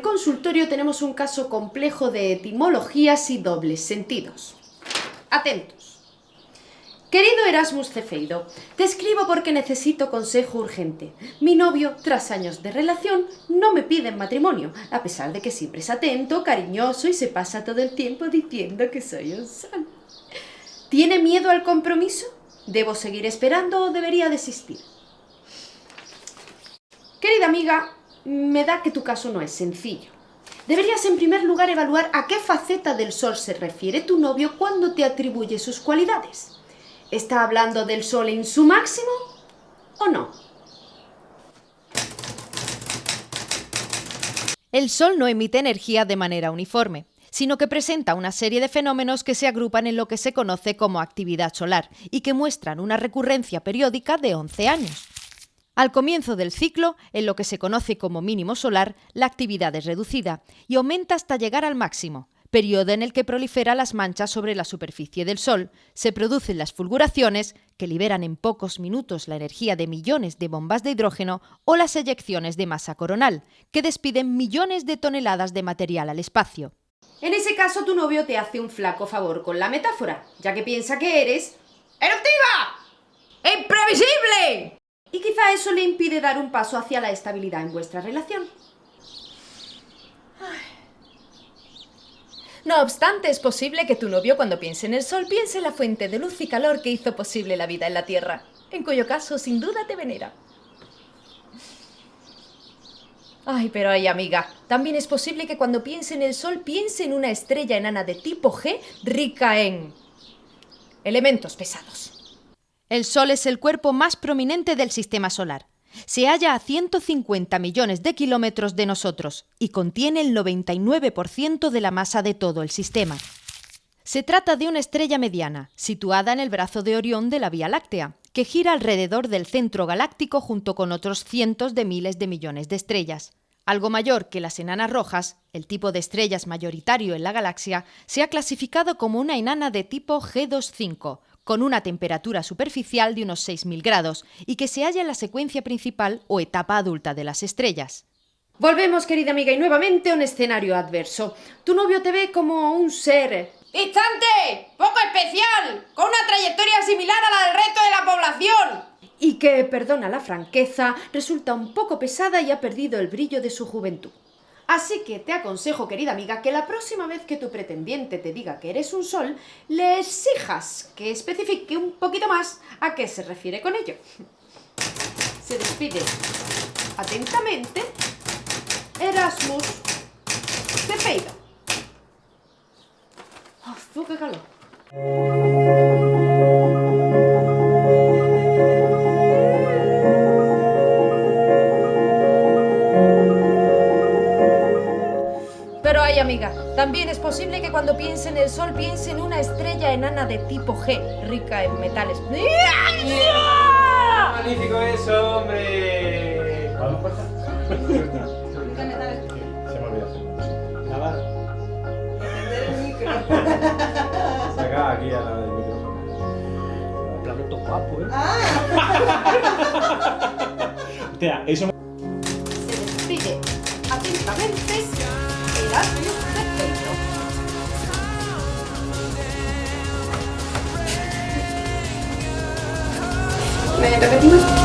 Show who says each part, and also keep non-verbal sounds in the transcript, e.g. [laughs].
Speaker 1: consultorio tenemos un caso complejo de etimologías y dobles sentidos. Atentos. Querido Erasmus Cefeido, te escribo porque necesito consejo urgente. Mi novio, tras años de relación, no me pide matrimonio, a pesar de que siempre es atento, cariñoso y se pasa todo el tiempo diciendo que soy un san. ¿Tiene miedo al compromiso? ¿Debo seguir esperando o debería desistir? Querida amiga, me da que tu caso no es sencillo. Deberías en primer lugar evaluar a qué faceta del sol se refiere tu novio cuando te atribuye sus cualidades. ¿Está hablando del sol en su máximo o no?
Speaker 2: El sol no emite energía de manera uniforme, sino que presenta una serie de fenómenos que se agrupan en lo que se conoce como actividad solar y que muestran una recurrencia periódica de 11 años. Al comienzo del ciclo, en lo que se conoce como mínimo solar, la actividad es reducida y aumenta hasta llegar al máximo, periodo en el que proliferan las manchas sobre la superficie del Sol, se producen las fulguraciones, que liberan en pocos minutos la energía de millones de bombas de hidrógeno, o las eyecciones de masa coronal, que despiden millones de toneladas de material al espacio.
Speaker 1: En ese caso, tu novio te hace un flaco favor con la metáfora, ya que piensa que eres... ¡Eruptiva! ¡Imprevisible! Y quizá eso le impide dar un paso hacia la estabilidad en vuestra relación.
Speaker 2: No obstante, es posible que tu novio cuando piense en el sol piense en la fuente de luz y calor que hizo posible la vida en la Tierra, en cuyo caso sin duda te venera. Ay, pero ay, amiga, también es posible que cuando piense en el sol piense en una estrella enana de tipo G rica en elementos pesados. El Sol es el cuerpo más prominente del Sistema Solar. Se halla a 150 millones de kilómetros de nosotros y contiene el 99% de la masa de todo el sistema. Se trata de una estrella mediana, situada en el brazo de Orión de la Vía Láctea, que gira alrededor del centro galáctico junto con otros cientos de miles de millones de estrellas. Algo mayor que las enanas rojas, el tipo de estrellas mayoritario en la galaxia, se ha clasificado como una enana de tipo G25, con una temperatura superficial de unos 6.000 grados y que se halla en la secuencia principal o etapa adulta de las estrellas.
Speaker 1: Volvemos, querida amiga, y nuevamente a un escenario adverso. Tu novio te ve como un ser... ¡Instante! ¡Poco especial! ¡Con una trayectoria similar a la del resto de la población! Y que, perdona la franqueza, resulta un poco pesada y ha perdido el brillo de su juventud. Así que te aconsejo, querida amiga, que la próxima vez que tu pretendiente te diga que eres un sol, le exijas que especifique un poquito más a qué se refiere con ello. Se despide atentamente Erasmus Cepeido. ¡Oh, qué calor!
Speaker 2: Amiga. También es posible que cuando piense en el Sol piense en una estrella enana de tipo G, rica en metales.
Speaker 3: ¡Magnífico eso, hombre! ¿Vamos por Se me olvidó. Encender el micro. Saca aquí a la del micrófono.
Speaker 4: Planeta guapo, ¿eh?
Speaker 3: ¡Ah! [laughs] Hostia, eso
Speaker 1: めいただきました